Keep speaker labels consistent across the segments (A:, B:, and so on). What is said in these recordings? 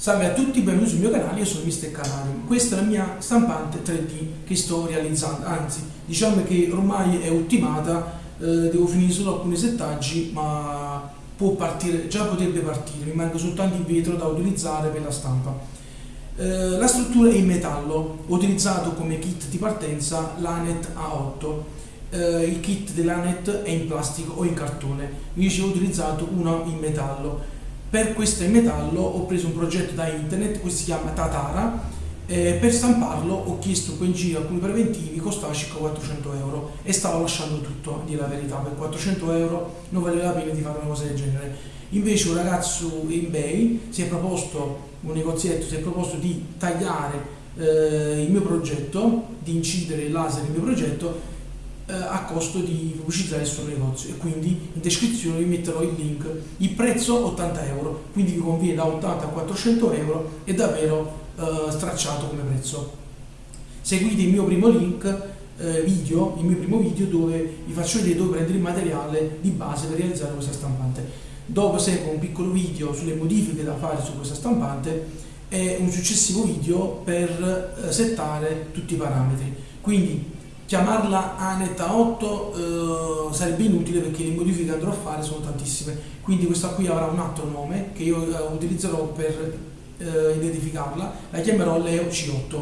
A: Salve a tutti, benvenuti sul mio canale, io sono Mr. Canali. Questa è la mia stampante 3D che sto realizzando, anzi diciamo che ormai è ultimata, eh, devo finire solo alcuni settaggi ma può partire, già potrebbe partire, mi manca soltanto il vetro da utilizzare per la stampa. Eh, la struttura è in metallo, ho utilizzato come kit di partenza l'Anet A8, eh, il kit dell'Anet è in plastico o in cartone, invece ho utilizzato uno in metallo per questo in metallo ho preso un progetto da internet, questo si chiama Tatara, eh, per stamparlo ho chiesto poi in giro alcuni preventivi, costava circa 400 euro e stavo lasciando tutto, a dire la verità, per 400 euro non valeva la pena di fare una cosa del genere. Invece un ragazzo in eBay si è proposto, un negozietto, si è proposto di tagliare eh, il mio progetto, di incidere il laser nel mio progetto eh, a costo di pubblicizzare il suo negozio e quindi in descrizione vi metterò il link. Il prezzo 80 euro, quindi vi conviene da 80 a 400 euro, è davvero eh, stracciato come prezzo. Seguite il mio primo link eh, video, il mio primo video dove vi faccio vedere dove prendere il materiale di base per realizzare questa stampante. Dopo segue un piccolo video sulle modifiche da fare su questa stampante e un successivo video per eh, settare tutti i parametri. Quindi chiamarla Aneta 8 eh, sarebbe inutile perché le modifiche che andrò a fare sono tantissime. Quindi questa qui avrà un altro nome che io eh, utilizzerò per eh, identificarla. La chiamerò Leo C8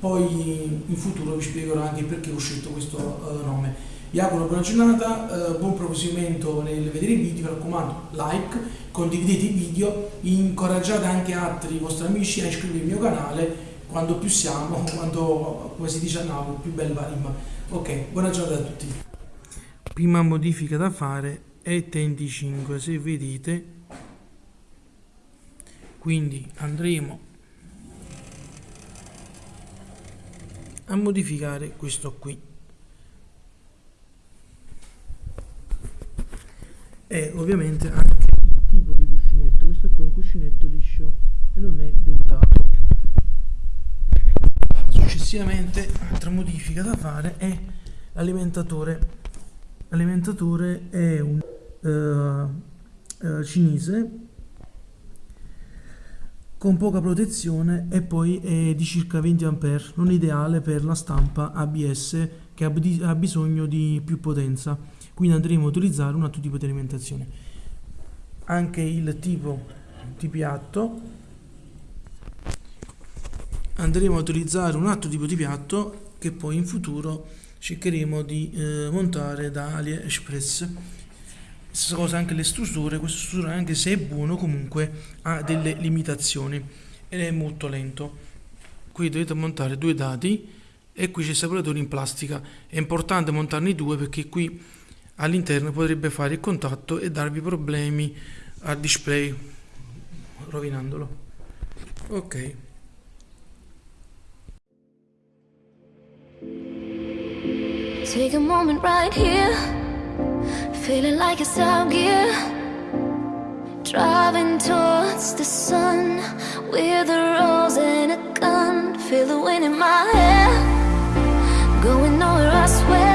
A: poi in futuro vi spiegherò anche perché ho scelto questo eh, nome. Vi auguro buona giornata, eh, buon proseguimento nel vedere i video, mi raccomando like, condividete i video, incoraggiate anche altri vostri amici a iscrivervi al mio canale quando più siamo, quando, come si dice a Napoli, più bella la rima. Ok, buona giornata a tutti. Prima modifica da fare è 35, se vedete. Quindi andremo a modificare questo qui. E ovviamente anche il tipo di cuscinetto, questo qui è un cuscinetto liscio e non è dentato successivamente altra modifica da fare è l'alimentatore. L'alimentatore è un uh, uh, cinese con poca protezione e poi è di circa 20 A non ideale per la stampa ABS che ha bisogno di più potenza. Quindi andremo a utilizzare un altro tipo di alimentazione. Anche il tipo di piatto andremo a utilizzare un altro tipo di piatto che poi in futuro cercheremo di eh, montare da AliExpress. Stessa cosa anche le strutture questo struttura anche se è buono comunque ha delle limitazioni ed è molto lento. Qui dovete montare due dati e qui c'è il separatore in plastica. È importante montarne due perché qui all'interno potrebbe fare il contatto e darvi problemi al display rovinandolo. Ok
B: Take a moment right here. Feeling like it's out gear Driving towards the sun With a rose and a gun. Feel the wind in my hair. Going nowhere I swear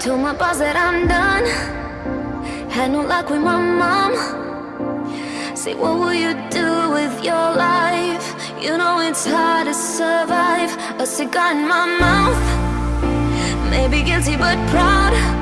B: Told my boss that I'm done. Had no luck with my mom. Say what will you do with your life? You know it's hard to survive. A cigar in my mouth. Maybe guilty but proud.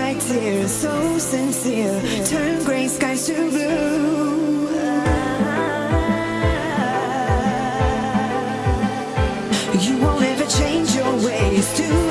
C: my tears, so sincere. Turn gray skies to blue. You won't ever change your ways to